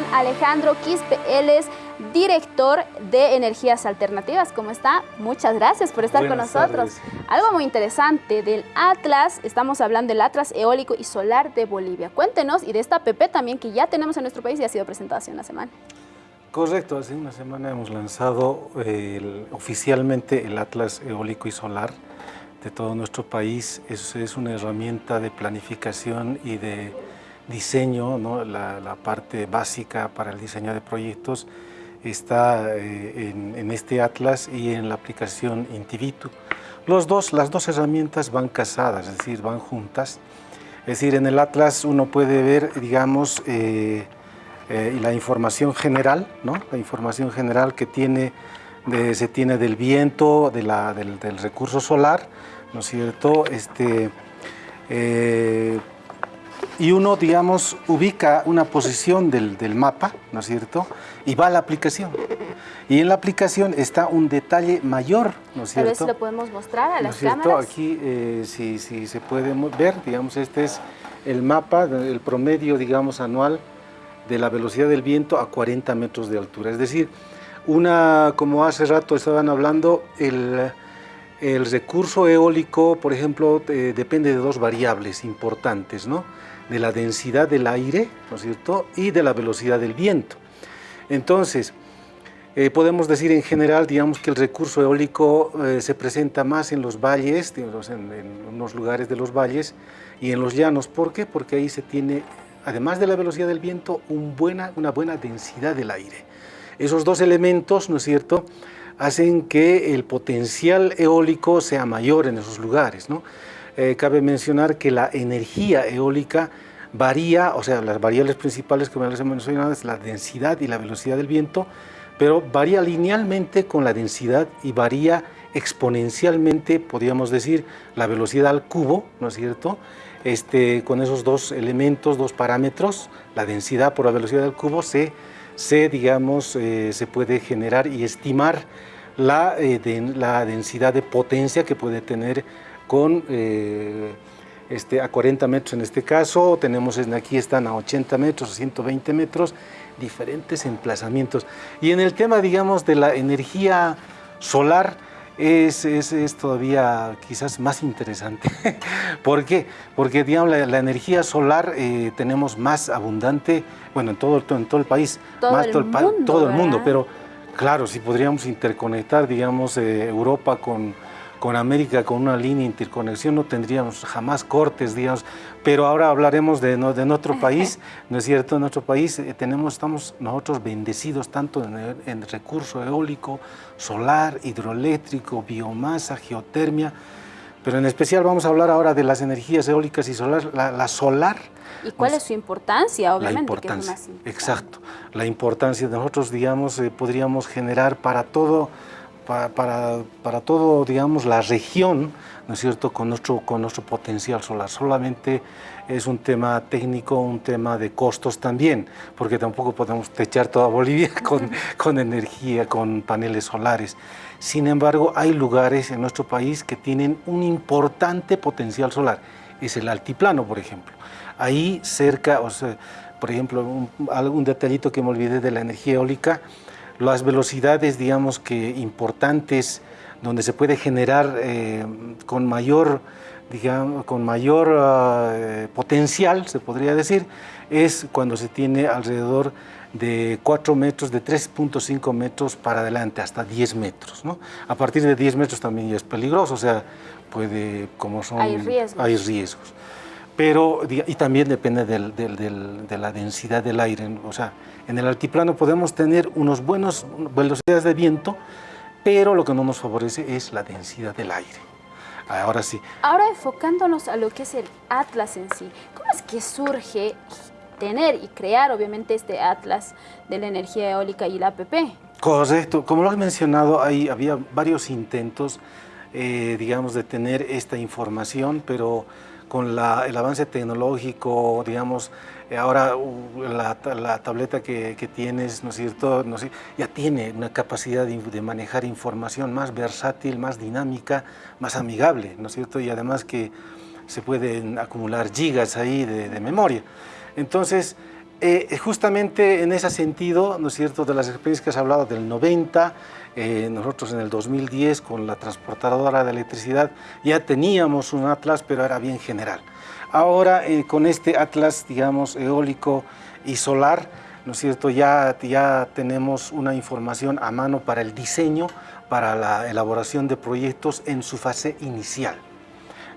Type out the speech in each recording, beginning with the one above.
con Alejandro Quispe. Él es director de Energías Alternativas. ¿Cómo está? Muchas gracias por estar con nosotros. Algo muy interesante del Atlas, estamos hablando del Atlas Eólico y Solar de Bolivia. Cuéntenos y de esta PP también que ya tenemos en nuestro país y ha sido presentada hace una semana. Correcto, hace una semana hemos lanzado oficialmente el Atlas Eólico y Solar de todo nuestro país. Es, es una herramienta de planificación y de diseño, ¿no? la, parte básica para el diseño de proyectos está eh, en, este Atlas y en la aplicación Intivitu. Los dos, las dos herramientas van casadas, es decir, van juntas. Es decir, en el Atlas uno puede ver, digamos, eh, eh, la información general, ¿no? la información general que tiene, se tiene del viento, de la, del, recurso solar, ¿no es cierto? Este, eh, y uno, digamos, ubica una posición del, del, mapa, ¿no es cierto? Y va a la aplicación. Y en la aplicación está un detalle mayor, ¿no es cierto? Tal vez lo podemos mostrar a las ¿no es cierto? cámaras. Aquí, eh, si, si se puede ver, digamos, este es el mapa, el promedio, digamos, anual de la velocidad del viento a 40 metros de altura. Es decir, una, como hace rato estaban hablando, el, el recurso eólico, por ejemplo, eh, depende de dos variables importantes, ¿no? De la densidad del aire, ¿no es cierto? Y de la velocidad del viento. Entonces, eh, podemos decir en general, digamos que el recurso eólico eh, se presenta más en los valles, digamos, en, unos lugares de los valles y en los llanos. ¿Por qué? Porque ahí se tiene además de la velocidad del viento, una buena densidad del aire. Esos dos elementos, ¿no es cierto?, hacen que el potencial eólico sea mayor en esos lugares. ¿no? Eh, cabe mencionar que la energía eólica varía, o sea, las variables principales que me las mencionado es la densidad y la velocidad del viento, pero varía linealmente con la densidad y varía exponencialmente, podríamos decir, la velocidad al cubo, ¿no es cierto?, este, con esos dos elementos, dos parámetros, la densidad por la velocidad del cubo, se, se digamos, eh, se puede generar y estimar la, eh, la, densidad de potencia que puede tener con eh, este, a 40 metros en este caso, tenemos aquí están a 80 metros, a 120 metros, diferentes emplazamientos. Y en el tema, digamos, de la energía solar, es, es, todavía quizás más interesante. ¿Por qué? Porque digamos, la, energía solar eh, tenemos más abundante, bueno, en todo, en todo el país, todo más el todo, mundo, todo el mundo, pero claro, si podríamos interconectar, digamos, eh, Europa con, con América con una línea de interconexión no tendríamos jamás cortes, digamos, pero ahora hablaremos de, de nuestro país, ¿no es cierto? En nuestro país eh, tenemos, estamos nosotros bendecidos tanto en, en recurso eólico, solar, hidroeléctrico, biomasa, geotermia, pero en especial vamos a hablar ahora de las energías eólicas y solar, la, la solar. ¿Y cuál es su importancia? Obviamente, la importancia, que es más exacto. La importancia de nosotros, digamos, eh, podríamos generar para todo para, para, para, todo, digamos, la región, ¿no es cierto?, con nuestro, con nuestro potencial solar. Solamente es un tema técnico, un tema de costos también, porque tampoco podemos techar toda Bolivia con, con energía, con paneles solares. Sin embargo, hay lugares en nuestro país que tienen un importante potencial solar. Es el altiplano, por ejemplo. Ahí cerca, o sea, por ejemplo, un, algún detallito que me olvidé de la energía eólica, las velocidades, digamos que importantes, donde se puede generar eh, con mayor, digamos, con mayor uh, potencial, se podría decir, es cuando se tiene alrededor de 4 metros, de 3.5 metros para adelante, hasta 10 metros. ¿no? A partir de 10 metros también ya es peligroso, o sea, puede, como son... Hay riesgos. Hay riesgos. Pero, y también depende del, del, del, de la densidad del aire, o sea, en el altiplano podemos tener unos buenos velocidades de viento, pero lo que no nos favorece es la densidad del aire. Ahora sí. Ahora enfocándonos a lo que es el Atlas en sí, ¿cómo es que surge tener y crear obviamente este Atlas de la energía eólica y la APP? Correcto, como lo has mencionado, había varios intentos, eh, digamos, de tener esta información, pero con la, el avance tecnológico, digamos, eh, ahora uh, la, tableta que, tienes, ¿no es cierto?, no sé, ya tiene una capacidad de, de, manejar información más versátil, más dinámica, más amigable, ¿no es cierto?, y además que se pueden acumular gigas ahí de, de memoria. Entonces, Eh, justamente en ese sentido, ¿no es cierto?, de las experiencias que has hablado del 90, eh, nosotros en el 2010 con la transportadora de electricidad ya teníamos un atlas, pero era bien general. Ahora eh, con este atlas, digamos, eólico y solar, ¿no es cierto?, ya, ya tenemos una información a mano para el diseño, para la elaboración de proyectos en su fase inicial.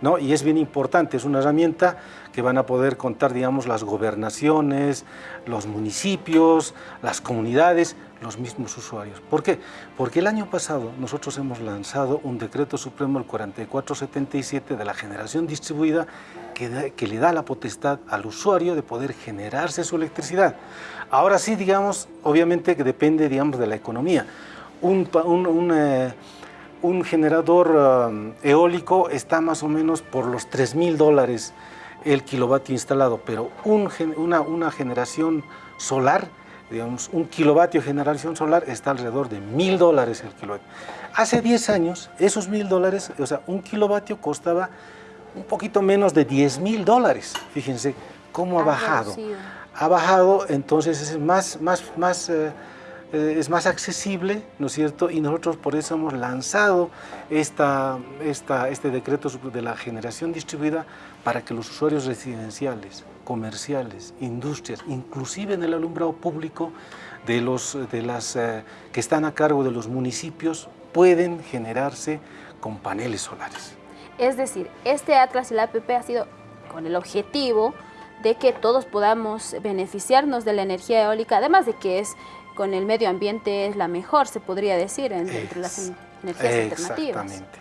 ¿No? Y es bien importante, es una herramienta que van a poder contar, digamos, las gobernaciones, los municipios, las comunidades, los mismos usuarios. ¿Por qué? Porque el año pasado nosotros hemos lanzado un decreto supremo, el 4477, de la generación distribuida, que, le da la potestad al usuario de poder generarse su electricidad. Ahora sí, digamos, obviamente que depende, digamos, de la economía. Un, eh, un generador um, eólico está más o menos por los 3 mil dólares el kilovatio instalado, pero una, una, generación solar, digamos, un kilovatio de generación solar está alrededor de mil dólares el kilovatio. Hace 10 años, esos mil dólares, o sea, un kilovatio costaba un poquito menos de 10 mil dólares. Fíjense cómo ha, bajado. Ha bajado, entonces es más, más, más eh, eh, es más accesible, ¿no es cierto? Y nosotros por eso hemos lanzado esta, este decreto de la generación distribuida para que los usuarios residenciales, comerciales, industrias, inclusive en el alumbrado público de, los, de las, eh, que están a cargo de los municipios, pueden generarse con paneles solares. Es decir, este Atlas y la APP ha sido con el objetivo de que todos podamos beneficiarnos de la energía eólica, además de que es con el medio ambiente es la mejor, se podría decir, entre las energías alternativas. Exactamente.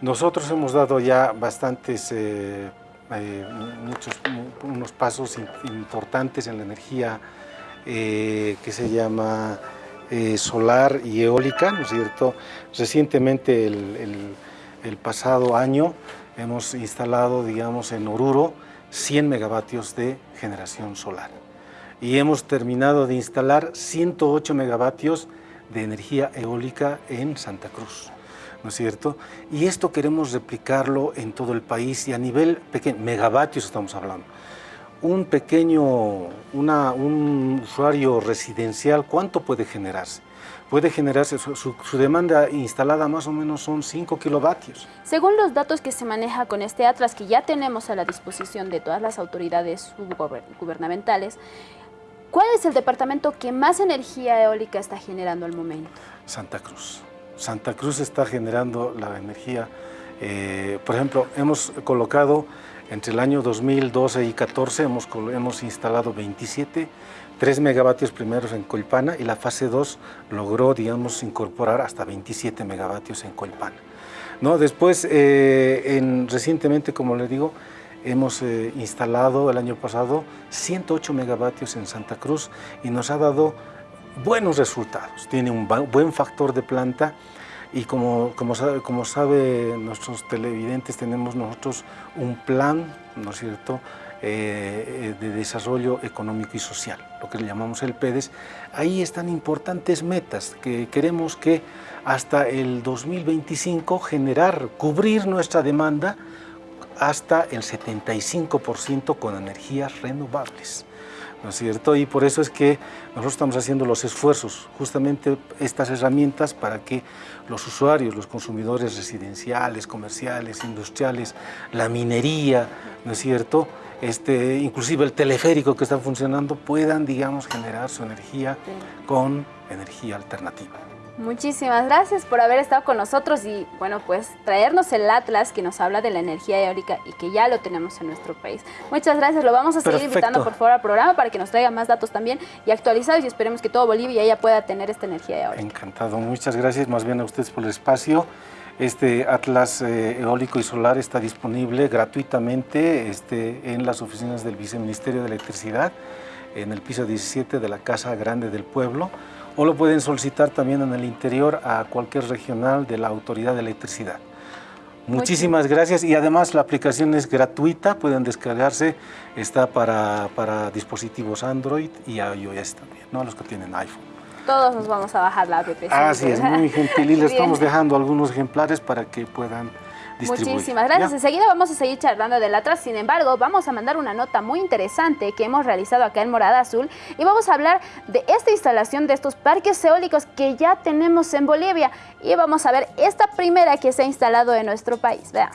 Nosotros hemos dado ya bastantes, eh, eh, muchos, unos pasos importantes en la energía eh, que se llama solar y eólica, ¿no es cierto? Recientemente, el, el pasado año, hemos instalado, digamos, en Oruro, 100 megavatios de generación solar y hemos terminado de instalar 108 megavatios de energía eólica en Santa Cruz, ¿no es cierto? Y esto queremos replicarlo en todo el país y a nivel pequeño, megavatios estamos hablando. Un pequeño, un usuario residencial, ¿cuánto puede generarse? puede generarse, su, demanda instalada más o menos son 5 kilovatios. Según los datos que se maneja con este Atlas, que ya tenemos a la disposición de todas las autoridades gubernamentales, ¿Cuál es el departamento que más energía eólica está generando al momento? Santa Cruz. Santa Cruz está generando la energía, eh, por ejemplo, hemos colocado entre el año 2012 y 14 hemos, hemos instalado 27, 3 megavatios primeros en Colpana y la fase 2 logró, digamos, incorporar hasta 27 megavatios en Colpana. ¿No? Después, eh, en, recientemente, como le digo, Hemos eh, instalado el año pasado 108 megavatios en Santa Cruz y nos ha dado buenos resultados. Tiene un buen factor de planta y como, como, sabe, nuestros televidentes, tenemos nosotros un plan, ¿no es cierto?, eh, de desarrollo económico y social, lo que le llamamos el PEDES. Ahí están importantes metas que queremos que hasta el 2025 generar, cubrir nuestra demanda hasta el 75% con energías renovables. ¿No es cierto? Y por eso es que nosotros estamos haciendo los esfuerzos, justamente estas herramientas para que los usuarios, los consumidores residenciales, comerciales, industriales, la minería, ¿no es cierto?, este, inclusive el teleférico que está funcionando, puedan, digamos, generar su energía con energía alternativa. Muchísimas gracias por haber estado con nosotros y bueno, pues traernos el Atlas que nos habla de la energía eólica y que ya lo tenemos en nuestro país. Muchas gracias, lo vamos a seguir invitando por favor al programa para que nos traiga más datos también y actualizados y esperemos que todo Bolivia ya pueda tener esta energía eólica. Encantado, muchas gracias más bien a ustedes por el espacio. Este Atlas eh, eólico y solar está disponible gratuitamente este, en las oficinas del Viceministerio de Electricidad, en el piso 17 de la Casa Grande del Pueblo o lo pueden solicitar también en el interior a cualquier regional de la Autoridad de Electricidad. Muchísimas gracias y además la aplicación es gratuita, pueden descargarse, está para, para dispositivos Android y iOS también, ¿no? los que tienen iPhone. Todos nos vamos a bajar la app. Así es, muy gentil y les estamos dejando algunos ejemplares para que puedan Muchísimas gracias. Enseguida vamos a seguir charlando del Atlas. Sin embargo, vamos a mandar una nota muy interesante que hemos realizado acá en Morada Azul y vamos a hablar de esta instalación de estos parques eólicos que ya tenemos en Bolivia y vamos a ver esta primera que se ha instalado en nuestro país. Vean.